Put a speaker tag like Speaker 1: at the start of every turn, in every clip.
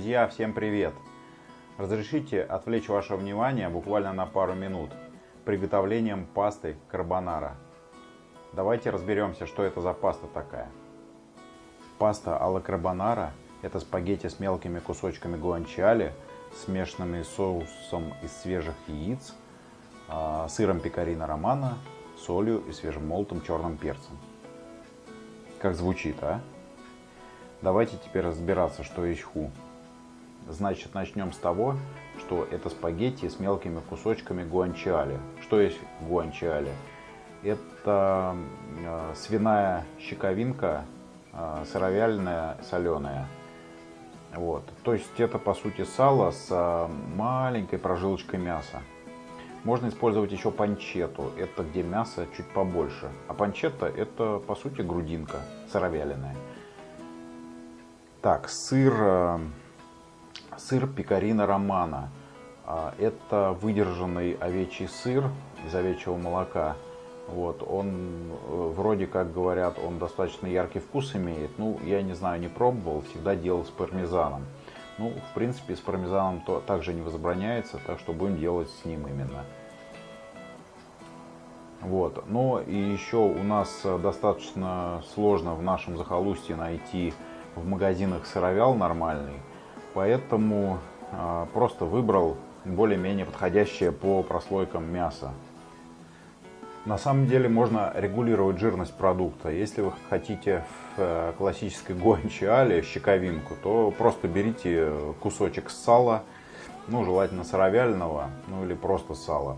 Speaker 1: Друзья, всем привет! Разрешите отвлечь ваше внимание буквально на пару минут приготовлением пасты карбонара. Давайте разберемся, что это за паста такая. Паста алла карбонара – это спагетти с мелкими кусочками гуанчали, смешанными соусом из свежих яиц, а, сыром пекарина романа, солью и свежемолотым черным перцем. Как звучит, а? Давайте теперь разбираться, что есть ху. Значит, начнем с того, что это спагетти с мелкими кусочками гуанчали. Что есть гуанчали? Это э, свиная щековинка, э, сыровяленая, соленая. Вот. То есть это по сути сало с э, маленькой прожилочкой мяса. Можно использовать еще панчету, это где мясо чуть побольше. А панчета это по сути грудинка сыровяленая. Так, сыр, сыр пекарина романа. А, это выдержанный овечий сыр из овечьего молока. Вот, он э, вроде как говорят, он достаточно яркий вкус имеет. Ну, я не знаю, не пробовал, всегда делал с пармезаном. Ну, в принципе, с пармезаном то также не возбраняется, так что будем делать с ним именно. Вот. Но и еще у нас достаточно сложно в нашем захолустье найти в магазинах сыровял нормальный, поэтому э, просто выбрал более-менее подходящее по прослойкам мясо. На самом деле можно регулировать жирность продукта. Если вы хотите в э, классической гуанчиале щековинку, то просто берите кусочек сала, ну желательно сыровяленого, ну или просто сала.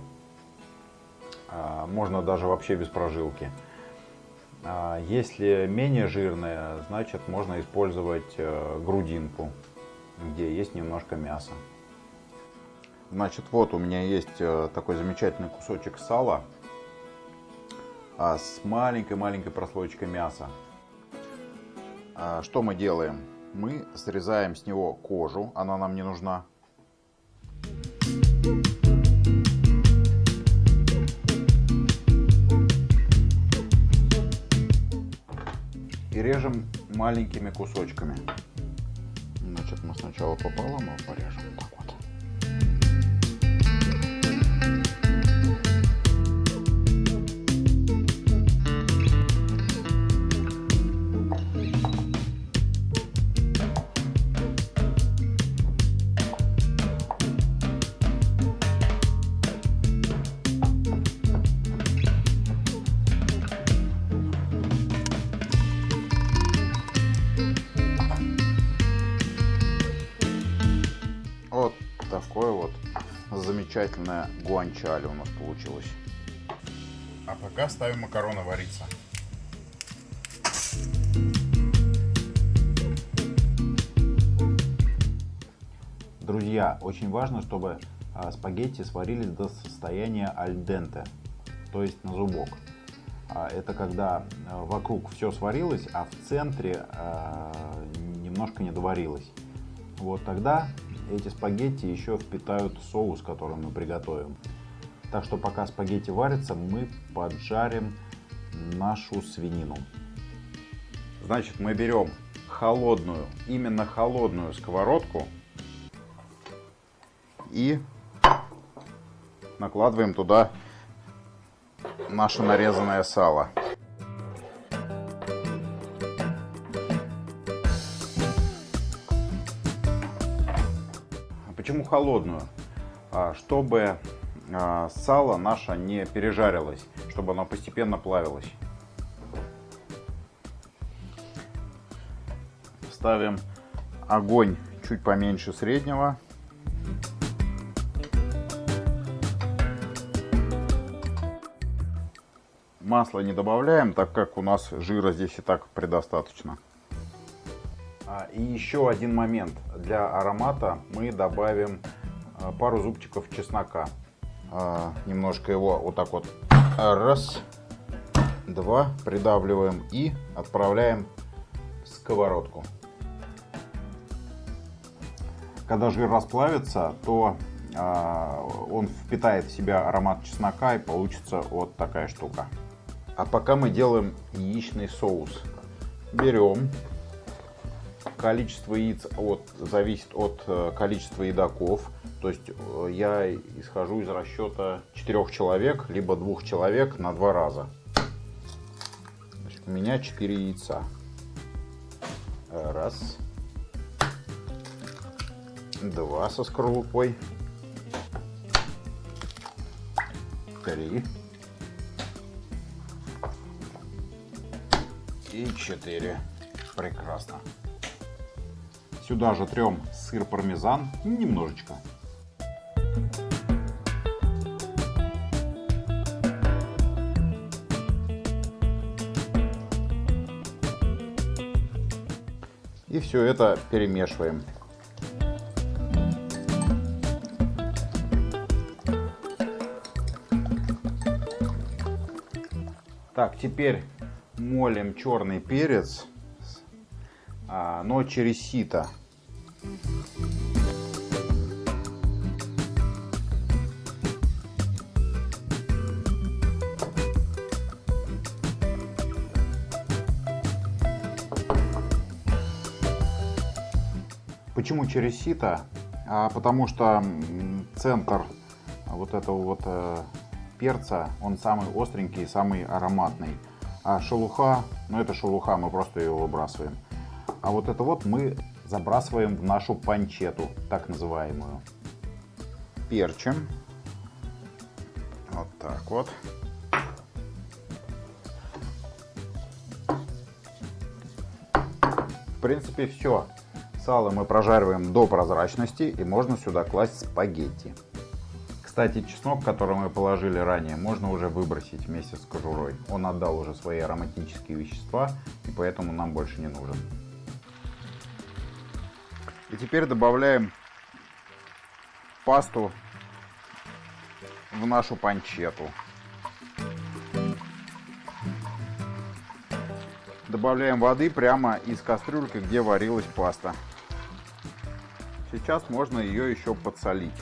Speaker 1: А, можно даже вообще без прожилки. А, если менее жирная, значит можно использовать э, грудинку, где есть немножко мяса. Значит, вот у меня есть э, такой замечательный кусочек сала а, с маленькой-маленькой прослойкой мяса. А, что мы делаем? Мы срезаем с него кожу, она нам не нужна. И режем маленькими кусочками. Значит, мы сначала пополам его порежем. Так. Вот замечательное гуанчали у нас получилось. А пока ставим макароны вариться. Друзья, очень важно, чтобы а, спагетти сварились до состояния альденте, то есть на зубок. А, Это когда а, вокруг все сварилось, а в центре немножко не доварилось. Вот тогда эти спагетти еще впитают соус, который мы приготовим. Так что пока спагетти варятся, мы поджарим нашу свинину. Значит, мы берем холодную, именно холодную сковородку и накладываем туда наше нарезанное сало. Холодную? А, Чтобы а, сало наше не пережарилось, чтобы оно постепенно плавилось. Ставим огонь чуть поменьше среднего. Масло не добавляем, так как у нас жира здесь и так предостаточно. А, И еще один момент. Для аромата мы добавим а, пару зубчиков чеснока. А, Немножко его вот так вот раз, два придавливаем и отправляем в сковородку. Когда жир расплавится, то он впитает в себя аромат чеснока и получится вот такая штука. А пока мы делаем яичный соус. Берем количество яиц от, зависит от э, количества едоков. То есть э, я исхожу из расчета четырех человек, либо двух человек на два раза. Значит, у меня 4 яйца. Раз. Два со скорлупой. Три. И четыре. Прекрасно. Сюда же трем сыр пармезан немножечко. И все это перемешиваем. Так, теперь молим черный перец, а, но через сито. Почему через сито? А, потому что центр вот этого вот э, перца, он самый остренький, самый ароматный. А шелуха, ну это шелуха, мы просто ее выбрасываем. А вот это вот мы забрасываем в нашу панчету, так называемую. Перчим. Вот так вот. В принципе все. Сало мы прожариваем до прозрачности и можно сюда класть спагетти. Кстати, чеснок, который мы положили ранее, можно уже выбросить вместе с кожурой. Он отдал уже свои ароматические вещества, и поэтому нам больше не нужен. И теперь добавляем пасту в нашу панчету. Добавляем воды прямо из кастрюльки, где варилась паста. Сейчас можно ее еще подсолить.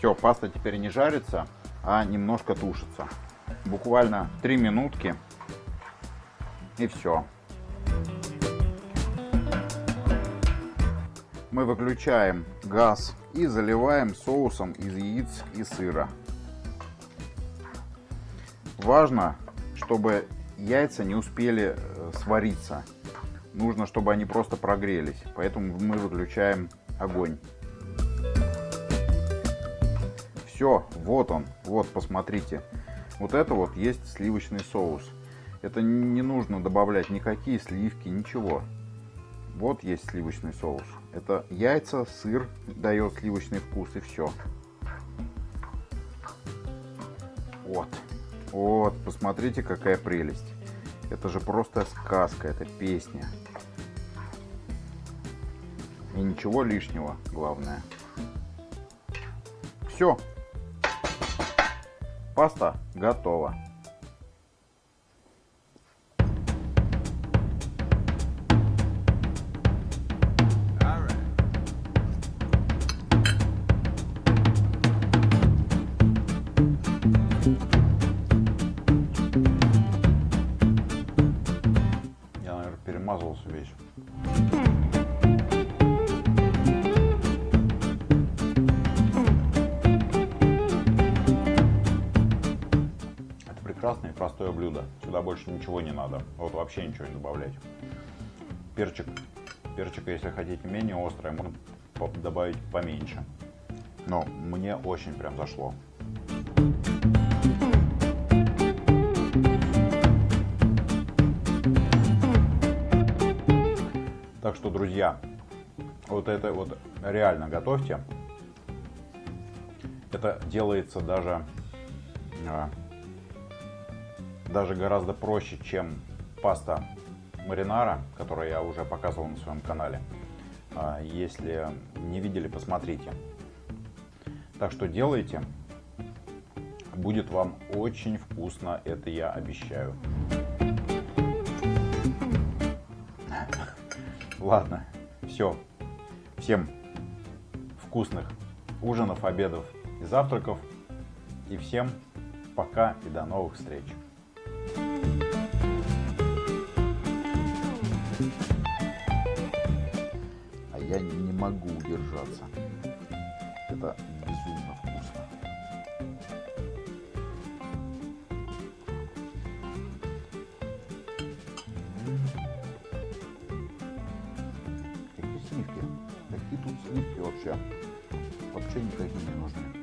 Speaker 1: Все, паста теперь не жарится, а немножко тушится. Буквально 3 минутки и все. Мы выключаем газ и заливаем соусом из яиц и сыра. Важно, чтобы яйца не успели э, свариться. Нужно, чтобы они просто прогрелись. Поэтому мы выключаем огонь. Все, вот он, вот, посмотрите. Вот это вот есть сливочный соус. Это не нужно добавлять никакие сливки, ничего. Вот есть сливочный соус. Это яйца, сыр дает сливочный вкус и все. Вот. Вот, посмотрите, какая прелесть. Это же просто сказка, это песня. И ничего лишнего, главное. Все, Паста готова. Я, наверное, перемазался весь. Блюдо. Сюда больше ничего не надо. Вот вообще ничего не добавлять. Перчик. Перчика, если хотите менее острое, можно добавить поменьше. Но мне очень прям зашло. Так что, друзья, вот это вот реально готовьте. Это делается даже а, даже гораздо проще, чем паста маринара, которую я уже показывал на своем канале. А, если не видели, посмотрите. Так что делайте. Будет вам очень вкусно, это я обещаю. Ладно, все. Всем вкусных ужинов, обедов и завтраков. И всем пока и до новых встреч. Могу удержаться. Это безумно вкусно. Какие сливки? Какие тут сливки вообще? Вообще никакие не нужны.